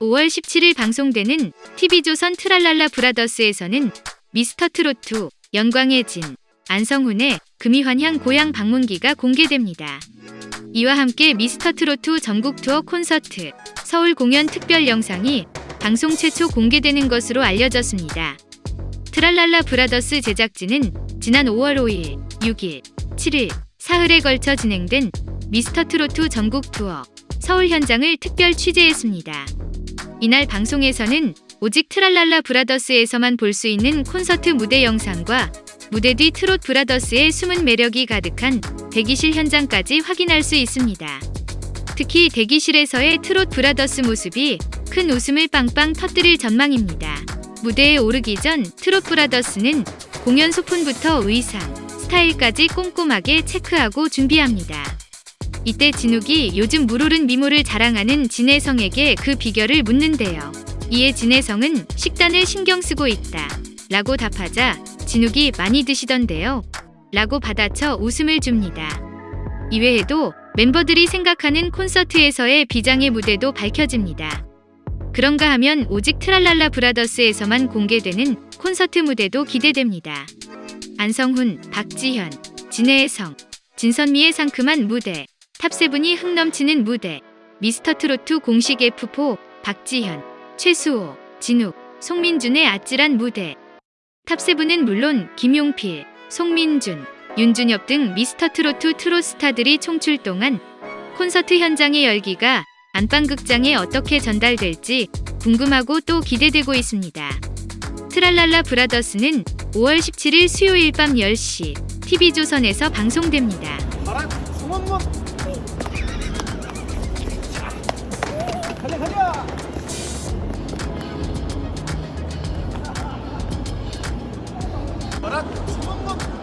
5월 17일 방송되는 TV조선 트랄랄라 브라더스에서는 미스터트롯 영광의 진 안성훈의 금의환향 고향 방문기가 공개됩니다. 이와 함께 미스터트롯 전국 투어 콘서트 서울 공연 특별 영상이 방송 최초 공개되는 것으로 알려졌습니다. 트랄랄라 브라더스 제작진은 지난 5월 5일, 6일, 7일, 사흘에 걸쳐 진행된 미스터 트로트 전국 투어 서울 현장을 특별 취재했습니다. 이날 방송에서는 오직 트랄랄라 브라더스에서만 볼 수 있는 콘서트 무대 영상과 무대 뒤 트롯 브라더스의 숨은 매력이 가득한 대기실 현장까지 확인할 수 있습니다. 특히 대기실에서의 트롯 브라더스 모습이 큰 웃음을 빵빵 터뜨릴 전망입니다. 무대에 오르기 전 트롯 브라더스는 공연 소품부터 의상, 스타일까지 꼼꼼하게 체크하고 준비합니다. 이때 진욱이 요즘 물 오른 미모를 자랑하는 진혜성에게 그 비결을 묻는데요. 이에 진혜성은 식단을 신경 쓰고 있다. 라고 답하자 진욱이 많이 드시던데요. 라고 받아쳐 웃음을 줍니다. 이외에도 멤버들이 생각하는 콘서트에서의 비장의 무대도 밝혀집니다. 그런가 하면 오직 트랄랄라 브라더스에서만 공개되는 콘서트 무대도 기대됩니다. 안성훈, 박지현, 진해성, 진선미의 상큼한 무대, 탑세븐의 흥 넘치는 무대, 미스터 트로트 공식 F4, 박지현, 최수호, 진욱, 송민준의 아찔한 무대. 탑세븐은 물론 김용필, 송민준, 윤준엽 등 미스터 트로트 트롯 스타들이 총출동한 콘서트 현장의 열기가 안방극장에 어떻게 전달될지 궁금하고 또 기대되고 있습니다. 트랄랄라 브라더스는 5월 17일 수요일 밤 10시 TV조선에서 방송됩니다. 가자 가자! 소문문